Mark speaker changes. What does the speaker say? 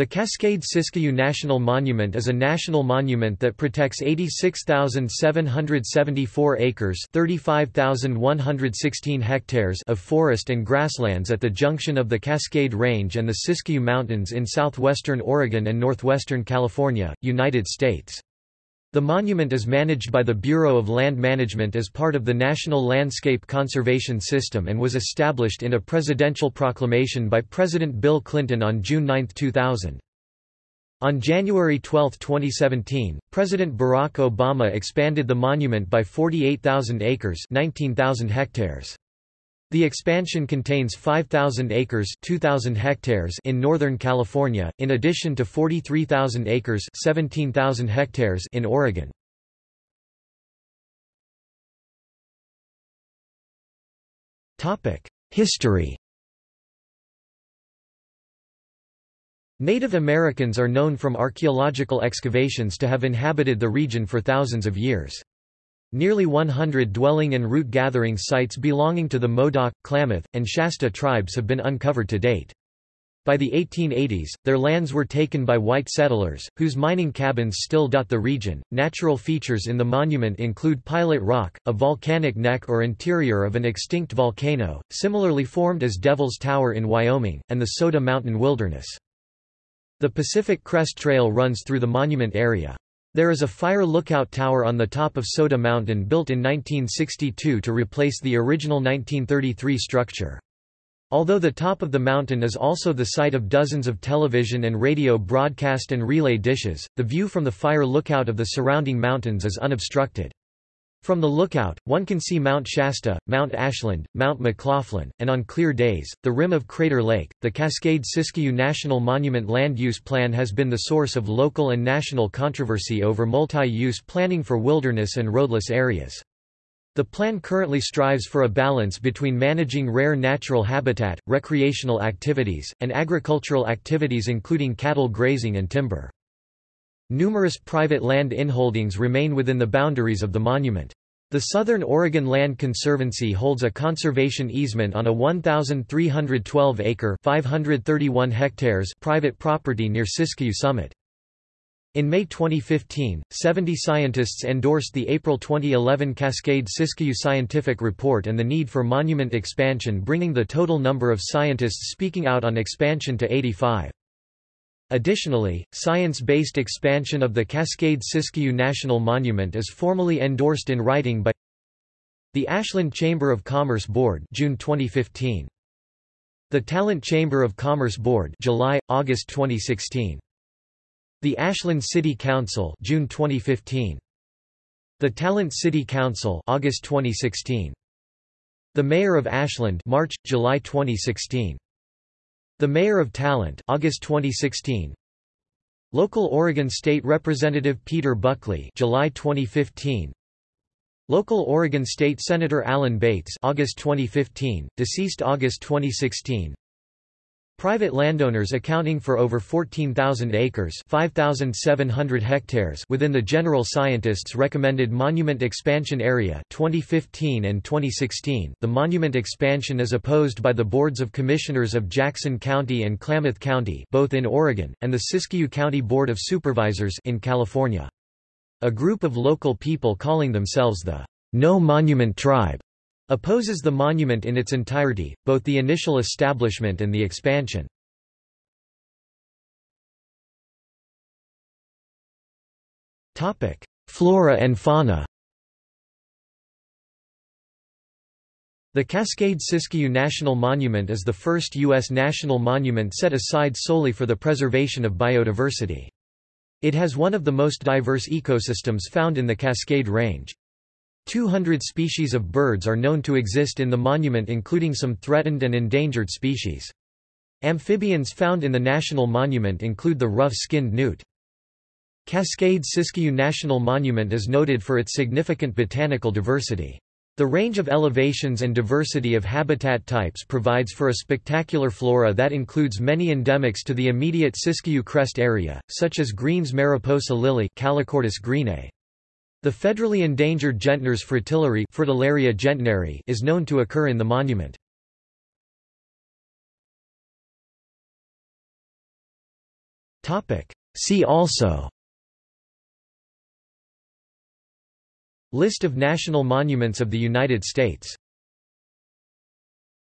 Speaker 1: The Cascade Siskiyou National Monument is a national monument that protects 86,774 acres (35,116 hectares) of forest and grasslands at the junction of the Cascade Range and the Siskiyou Mountains in southwestern Oregon and northwestern California, United States. The monument is managed by the Bureau of Land Management as part of the National Landscape Conservation System and was established in a presidential proclamation by President Bill Clinton on June 9, 2000. On January 12, 2017, President Barack Obama expanded the monument by 48,000 acres 19,000 hectares. The expansion contains 5,000 acres 2,000 hectares in Northern California, in addition to 43,000 acres 17,000 hectares in Oregon. History Native Americans are known from archaeological excavations to have inhabited the region for thousands of years. Nearly 100 dwelling and root gathering sites belonging to the Modoc, Klamath, and Shasta tribes have been uncovered to date. By the 1880s, their lands were taken by white settlers, whose mining cabins still dot the region. Natural features in the monument include Pilot Rock, a volcanic neck or interior of an extinct volcano, similarly formed as Devil's Tower in Wyoming, and the Soda Mountain Wilderness. The Pacific Crest Trail runs through the monument area. There is a fire lookout tower on the top of Soda Mountain built in 1962 to replace the original 1933 structure. Although the top of the mountain is also the site of dozens of television and radio broadcast and relay dishes, the view from the fire lookout of the surrounding mountains is unobstructed. From the lookout, one can see Mount Shasta, Mount Ashland, Mount McLaughlin, and on clear days, the rim of Crater Lake. The Cascade Siskiyou National Monument Land Use Plan has been the source of local and national controversy over multi use planning for wilderness and roadless areas. The plan currently strives for a balance between managing rare natural habitat, recreational activities, and agricultural activities including cattle grazing and timber. Numerous private land inholdings remain within the boundaries of the monument. The Southern Oregon Land Conservancy holds a conservation easement on a 1,312-acre (531 hectares) private property near Siskiyou Summit. In May 2015, 70 scientists endorsed the April 2011 Cascade Siskiyou Scientific Report and the need for monument expansion bringing the total number of scientists speaking out on expansion to 85. Additionally, science-based expansion of the Cascade Siskiyou National Monument is formally endorsed in writing by the Ashland Chamber of Commerce Board June 2015. The Talent Chamber of Commerce Board July August 2016. The Ashland City Council June 2015. The Talent City Council August 2016. The Mayor of Ashland March July 2016. The Mayor of Talent August 2016 Local Oregon State Representative Peter Buckley July 2015 Local Oregon State Senator Alan Bates August 2015 deceased August 2016 Private landowners accounting for over 14,000 acres 5,700 hectares within the General Scientists recommended monument expansion area 2015 and 2016. The monument expansion is opposed by the boards of commissioners of Jackson County and Klamath County both in Oregon, and the Siskiyou County Board of Supervisors in California. A group of local people calling themselves the No Monument Tribe Opposes the monument in its entirety, both the initial establishment and the expansion. Flora and fauna The Cascade Siskiyou National Monument is the first U.S. national monument set aside solely for the preservation of biodiversity. It has one of the most diverse ecosystems found in the Cascade Range. 200 species of birds are known to exist in the monument including some threatened and endangered species. Amphibians found in the national monument include the rough-skinned newt. Cascade Siskiyou National Monument is noted for its significant botanical diversity. The range of elevations and diversity of habitat types provides for a spectacular flora that includes many endemics to the immediate Siskiyou Crest area, such as Green's mariposa lily Calochortus greenei. The federally endangered Gentner's fritillary gentneri is known to occur in the monument. See also List of national monuments of the United States